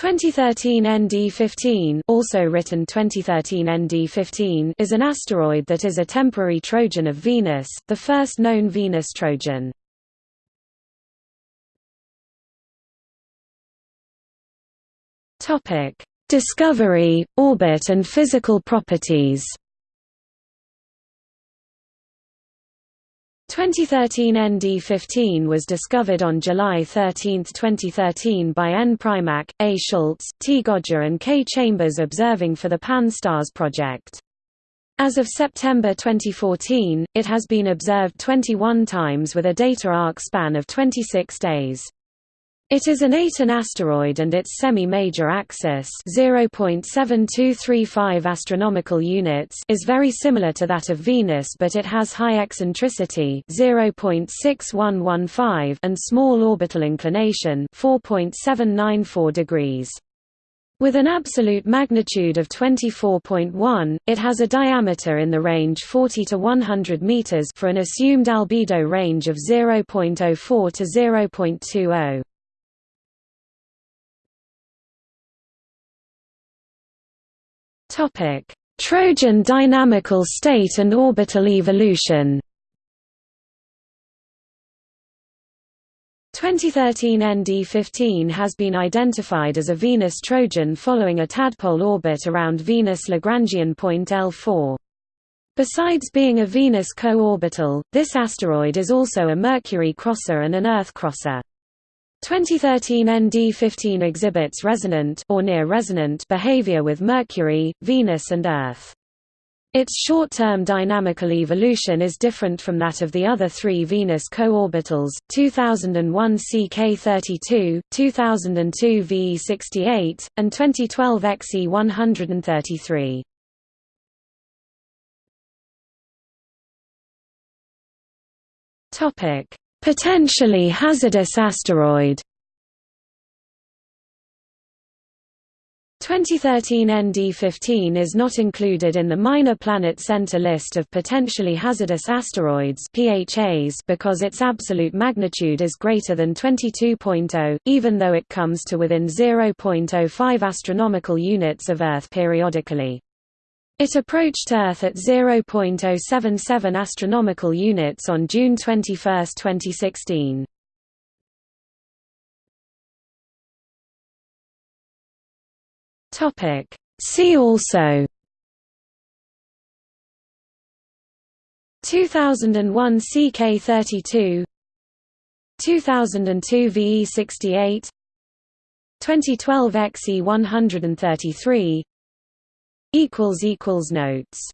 2013 ND15 also written 2013 ND15 is an asteroid that is a temporary Trojan of Venus, the first known Venus Trojan. Topic: Discovery, orbit and physical properties 2013 ND15 was discovered on July 13, 2013 by N. Primak, A. Schultz, T. Goggia and K. Chambers observing for the Pan-STARRS project. As of September 2014, it has been observed 21 times with a data arc span of 26 days. It is an Aten asteroid and its semi-major axis 0.7235 astronomical units is very similar to that of Venus but it has high eccentricity 0.6115 and small orbital inclination 4.794 degrees. With an absolute magnitude of 24.1, it has a diameter in the range 40 to 100 meters for an assumed albedo range of 0.04 to 0.20. Topic: Trojan dynamical state and orbital evolution. 2013 ND15 has been identified as a Venus Trojan following a tadpole orbit around Venus Lagrangian point L4. Besides being a Venus co-orbital, this asteroid is also a Mercury crosser and an Earth crosser. 2013 ND15 exhibits resonant or near resonant behavior with Mercury, Venus and Earth. Its short-term dynamical evolution is different from that of the other three Venus co-orbitals, 2001 CK32, 2002 VE68, and 2012 XE133. Topic: Potentially hazardous asteroid 2013 ND15 is not included in the Minor Planet Center list of potentially hazardous asteroids PHAs because its absolute magnitude is greater than 22.0, even though it comes to within 0.05 astronomical units of Earth periodically. It approached Earth at 0.077 astronomical units on June 21, 2016. Topic. See also. 2001 CK32 2002 VE68 2012 XE133 equals equals notes